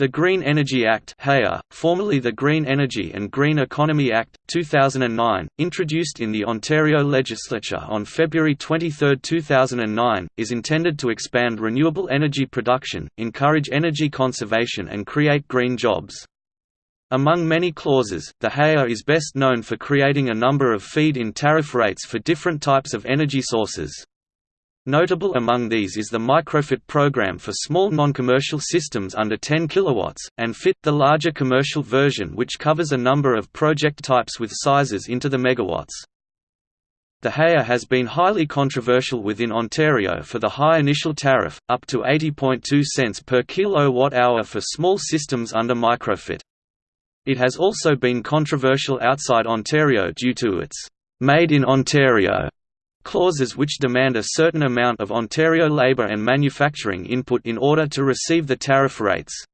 The Green Energy Act formerly the Green Energy and Green Economy Act, 2009, introduced in the Ontario Legislature on February 23, 2009, is intended to expand renewable energy production, encourage energy conservation and create green jobs. Among many clauses, the HEA is best known for creating a number of feed-in tariff rates for different types of energy sources. Notable among these is the Microfit program for small non-commercial systems under 10 kW, and FIT the larger commercial version which covers a number of project types with sizes into the megawatts. The HEA has been highly controversial within Ontario for the high initial tariff, up to 80.2 cents per kilowatt-hour for small systems under Microfit. It has also been controversial outside Ontario due to its «Made in Ontario» Clauses which demand a certain amount of Ontario labour and manufacturing input in order to receive the tariff rates.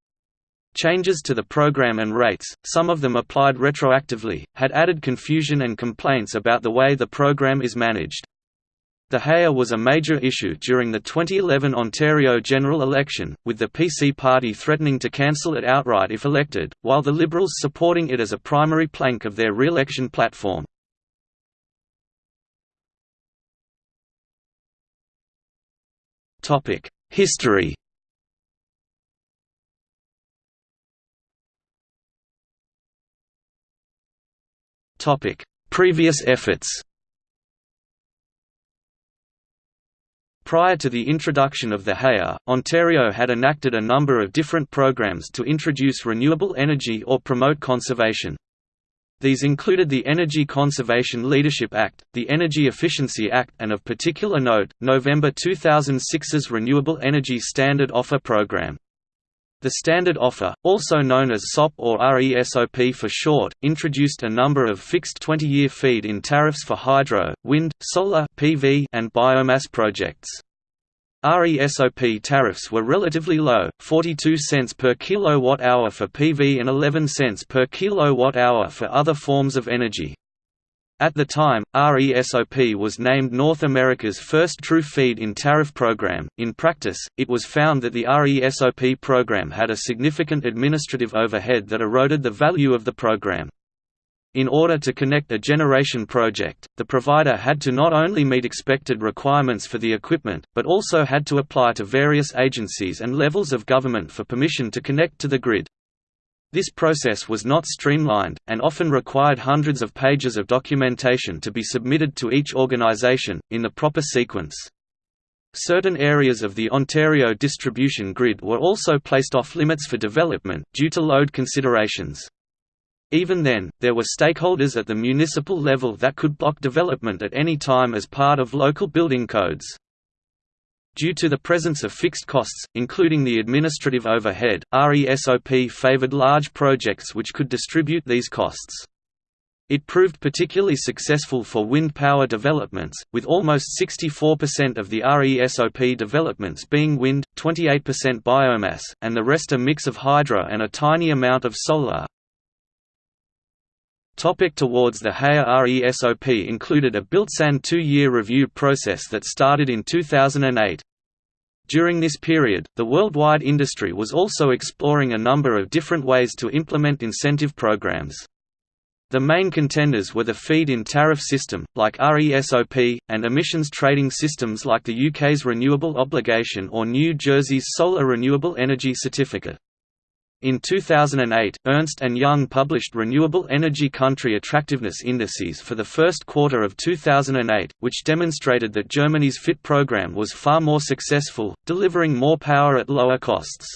Changes to the program and rates, some of them applied retroactively, had added confusion and complaints about the way the program is managed. The HEA was a major issue during the 2011 Ontario general election, with the PC party threatening to cancel it outright if elected, while the Liberals supporting it as a primary plank of their re-election platform. History Previous efforts Prior to the introduction of the HEA, Ontario had enacted a number of different programs to introduce renewable energy or promote conservation. These included the Energy Conservation Leadership Act, the Energy Efficiency Act and of particular note, November 2006's Renewable Energy Standard Offer Program. The Standard Offer, also known as SOP or RESOP for short, introduced a number of fixed 20-year feed-in tariffs for hydro, wind, solar PV, and biomass projects. RESOP tariffs were relatively low, 42 cents per kilowatt-hour for PV and 11 cents per kilowatt-hour for other forms of energy. At the time, RESOP was named North America's first true feed-in tariff program. In practice, it was found that the RESOP program had a significant administrative overhead that eroded the value of the program. In order to connect a generation project, the provider had to not only meet expected requirements for the equipment, but also had to apply to various agencies and levels of government for permission to connect to the grid. This process was not streamlined, and often required hundreds of pages of documentation to be submitted to each organization, in the proper sequence. Certain areas of the Ontario distribution grid were also placed off limits for development, due to load considerations. Even then, there were stakeholders at the municipal level that could block development at any time as part of local building codes. Due to the presence of fixed costs, including the administrative overhead, RESOP favored large projects which could distribute these costs. It proved particularly successful for wind power developments, with almost 64% of the RESOP developments being wind, 28% biomass, and the rest a mix of hydro and a tiny amount of solar. Topic towards the HEA RESOP included a built-in two-year review process that started in 2008. During this period, the worldwide industry was also exploring a number of different ways to implement incentive programs. The main contenders were the feed-in tariff system, like RESOP, and emissions trading systems like the UK's Renewable Obligation or New Jersey's Solar Renewable Energy Certificate. In 2008, Ernst & Young published Renewable Energy Country Attractiveness Indices for the first quarter of 2008, which demonstrated that Germany's FIT program was far more successful, delivering more power at lower costs.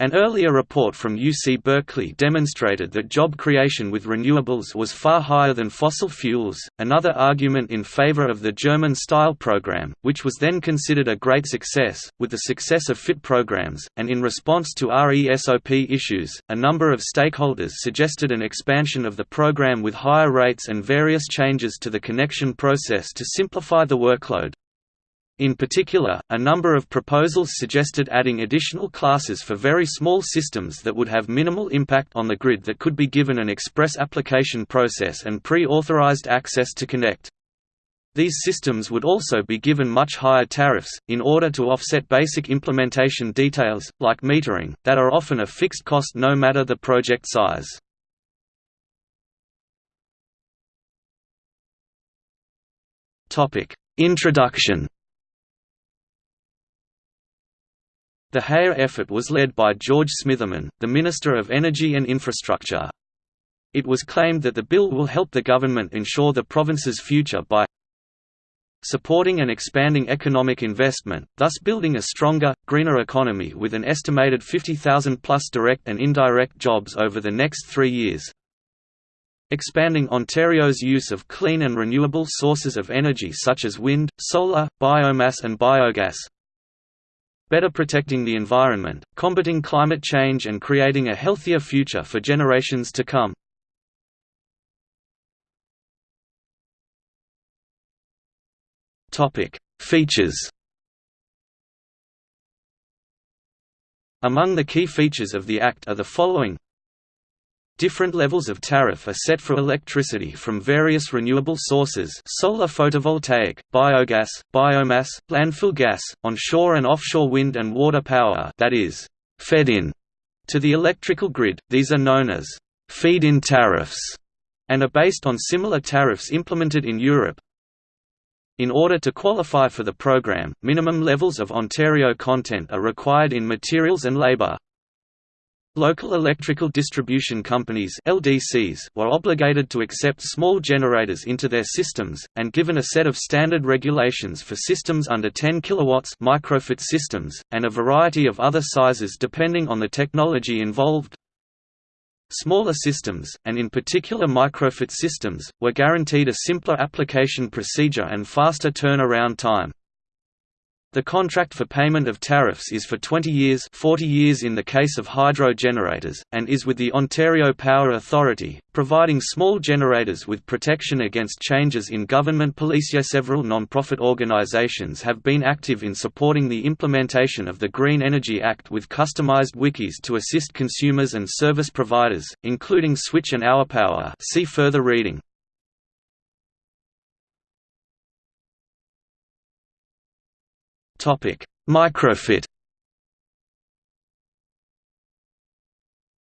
An earlier report from UC Berkeley demonstrated that job creation with renewables was far higher than fossil fuels, another argument in favor of the German-style program, which was then considered a great success. With the success of FIT programs, and in response to RESOP issues, a number of stakeholders suggested an expansion of the program with higher rates and various changes to the connection process to simplify the workload. In particular, a number of proposals suggested adding additional classes for very small systems that would have minimal impact on the grid that could be given an express application process and pre-authorized access to connect. These systems would also be given much higher tariffs, in order to offset basic implementation details, like metering, that are often a fixed cost no matter the project size. Introduction The Haya effort was led by George Smitherman, the Minister of Energy and Infrastructure. It was claimed that the bill will help the government ensure the province's future by supporting and expanding economic investment, thus building a stronger, greener economy with an estimated 50,000 plus direct and indirect jobs over the next three years. Expanding Ontario's use of clean and renewable sources of energy such as wind, solar, biomass and biogas, better protecting the environment, combating climate change and creating a healthier future for generations to come. Features. Among the key features of the Act are the following Different levels of tariff are set for electricity from various renewable sources solar photovoltaic, biogas, biomass, landfill gas, onshore and offshore wind and water power that is, fed in to the electrical grid, these are known as feed-in tariffs, and are based on similar tariffs implemented in Europe, in order to qualify for the program, minimum levels of Ontario content are required in materials and labour. Local electrical distribution companies LDCs were obligated to accept small generators into their systems, and given a set of standard regulations for systems under 10 kW microfit systems, and a variety of other sizes depending on the technology involved. Smaller systems, and in particular microfit systems, were guaranteed a simpler application procedure and faster turnaround time. The contract for payment of tariffs is for 20 years 40 years in the case of hydro generators, and is with the Ontario Power Authority, providing small generators with protection against changes in government policy. Several non-profit organizations have been active in supporting the implementation of the Green Energy Act with customized wikis to assist consumers and service providers, including Switch and OurPower see further reading. Microfit.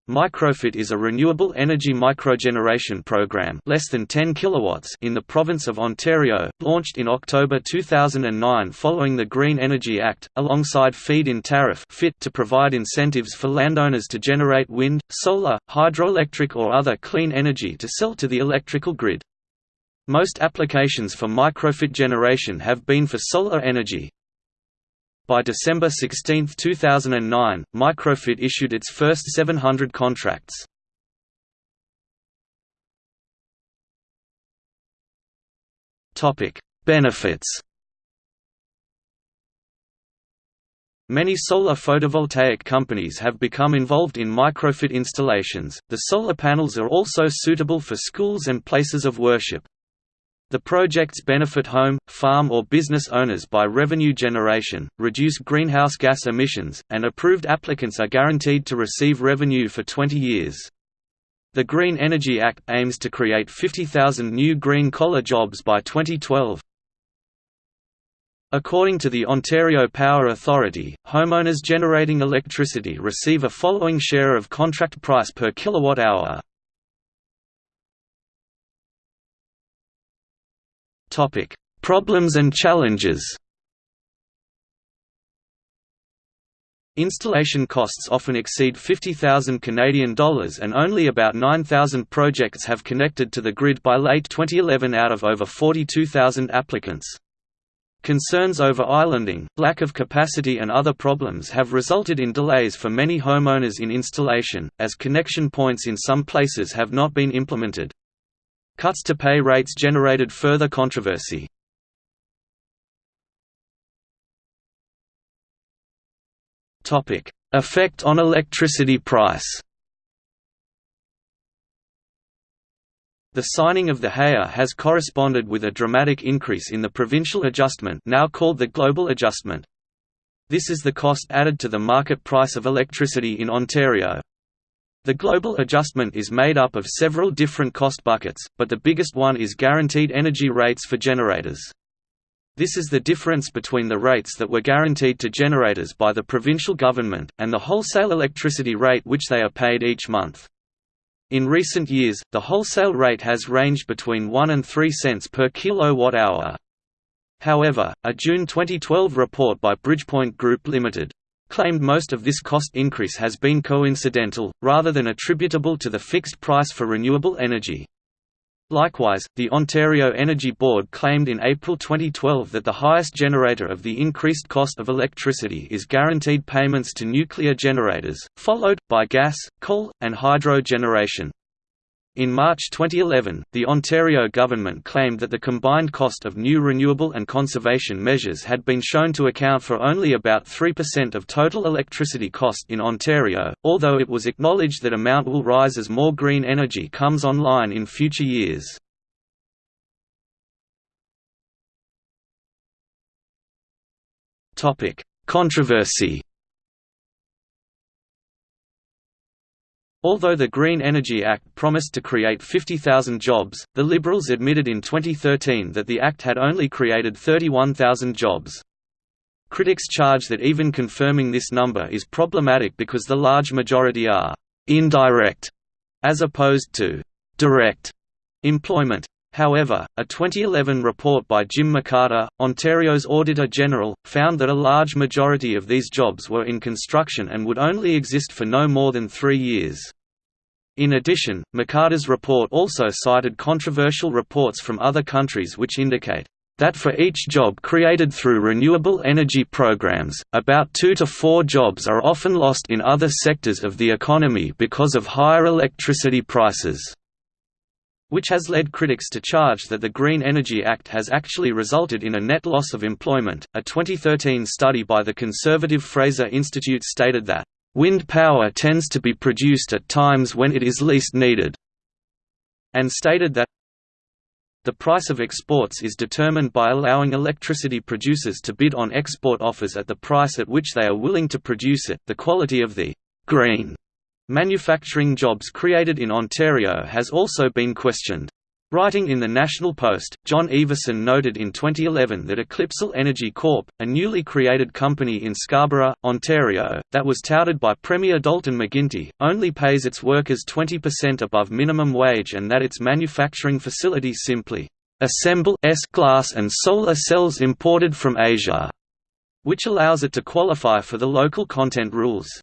Microfit is a renewable energy microgeneration program less than 10 kilowatts in the province of Ontario, launched in October 2009 following the Green Energy Act, alongside feed-in tariff FIT to provide incentives for landowners to generate wind, solar, hydroelectric or other clean energy to sell to the electrical grid. Most applications for microfit generation have been for solar energy, by December 16, 2009, Microfit issued its first 700 contracts. Benefits Many solar photovoltaic companies have become involved in microfit installations. The solar panels are also suitable for schools and places of worship. The projects benefit home, farm or business owners by revenue generation, reduce greenhouse gas emissions, and approved applicants are guaranteed to receive revenue for 20 years. The Green Energy Act aims to create 50,000 new green-collar jobs by 2012. According to the Ontario Power Authority, homeowners generating electricity receive a following share of contract price per kilowatt-hour. Topic: Problems and challenges. Installation costs often exceed 50,000 Canadian dollars and only about 9,000 projects have connected to the grid by late 2011 out of over 42,000 applicants. Concerns over islanding, lack of capacity and other problems have resulted in delays for many homeowners in installation, as connection points in some places have not been implemented. Cuts to pay rates generated further controversy. Effect on electricity price The signing of the Haya has corresponded with a dramatic increase in the provincial adjustment now called the Global Adjustment. This is the cost added to the market price of electricity in Ontario. The global adjustment is made up of several different cost buckets, but the biggest one is guaranteed energy rates for generators. This is the difference between the rates that were guaranteed to generators by the provincial government, and the wholesale electricity rate which they are paid each month. In recent years, the wholesale rate has ranged between 1 and 3 cents per kilowatt-hour. However, a June 2012 report by Bridgepoint Group Limited claimed most of this cost increase has been coincidental, rather than attributable to the fixed price for renewable energy. Likewise, the Ontario Energy Board claimed in April 2012 that the highest generator of the increased cost of electricity is guaranteed payments to nuclear generators, followed, by gas, coal, and hydro generation. In March 2011, the Ontario government claimed that the combined cost of new renewable and conservation measures had been shown to account for only about 3% of total electricity cost in Ontario, although it was acknowledged that amount will rise as more green energy comes online in future years. Controversy Although the Green Energy Act promised to create 50,000 jobs, the Liberals admitted in 2013 that the Act had only created 31,000 jobs. Critics charge that even confirming this number is problematic because the large majority are «indirect» as opposed to «direct» employment. However, a 2011 report by Jim McCarter, Ontario's Auditor General, found that a large majority of these jobs were in construction and would only exist for no more than three years. In addition, McCarter's report also cited controversial reports from other countries which indicate that for each job created through renewable energy programs, about two to four jobs are often lost in other sectors of the economy because of higher electricity prices which has led critics to charge that the Green Energy Act has actually resulted in a net loss of employment. A 2013 study by the conservative Fraser Institute stated that, Wind power tends to be produced at times when it is least needed, and stated that the price of exports is determined by allowing electricity producers to bid on export offers at the price at which they are willing to produce it. The quality of the green Manufacturing jobs created in Ontario has also been questioned. Writing in the National Post, John Ivison noted in 2011 that Eclipsall Energy Corp., a newly created company in Scarborough, Ontario, that was touted by Premier Dalton McGuinty, only pays its workers 20% above minimum wage and that its manufacturing facility simply assemble S glass and solar cells imported from Asia, which allows it to qualify for the local content rules.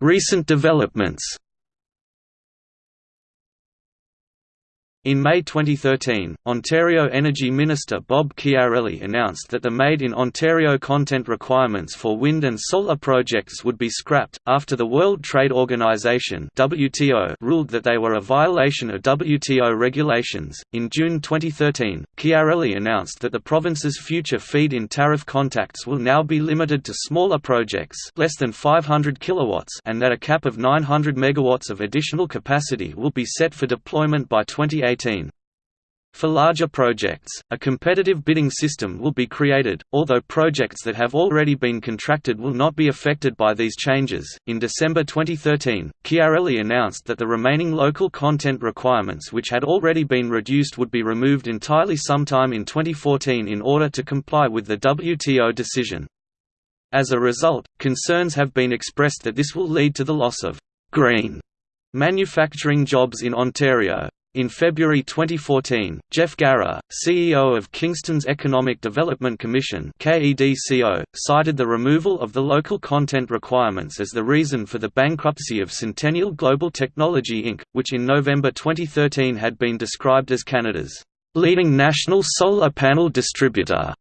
Recent developments In May 2013, Ontario Energy Minister Bob Chiarelli announced that the Made in Ontario content requirements for wind and solar projects would be scrapped, after the World Trade Organization (WTO) ruled that they were a violation of WTO regulations. In June 2013, Chiarelli announced that the province's future feed-in tariff contacts will now be limited to smaller projects, less than 500 kilowatts, and that a cap of 900 megawatts of additional capacity will be set for deployment by 2018. 2018. For larger projects, a competitive bidding system will be created, although projects that have already been contracted will not be affected by these changes. In December 2013, Chiarelli announced that the remaining local content requirements which had already been reduced would be removed entirely sometime in 2014 in order to comply with the WTO decision. As a result, concerns have been expressed that this will lead to the loss of green manufacturing jobs in Ontario. In February 2014, Jeff Garrah, CEO of Kingston's Economic Development Commission cited the removal of the local content requirements as the reason for the bankruptcy of Centennial Global Technology Inc., which in November 2013 had been described as Canada's leading national solar panel distributor.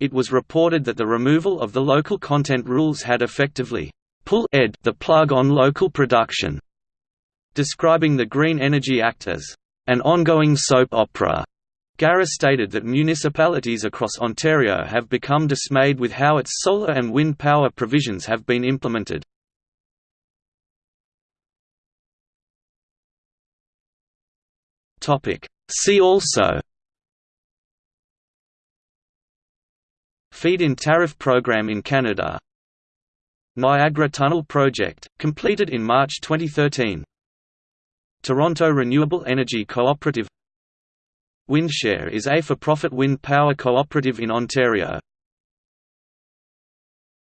It was reported that the removal of the local content rules had effectively pull the plug on local production Describing the Green Energy Act as an ongoing soap opera, Garrah stated that municipalities across Ontario have become dismayed with how its solar and wind power provisions have been implemented. See also Feed-in tariff program in Canada Niagara Tunnel project, completed in March 2013 Toronto Renewable Energy Cooperative Windshare is a for-profit wind power cooperative in Ontario.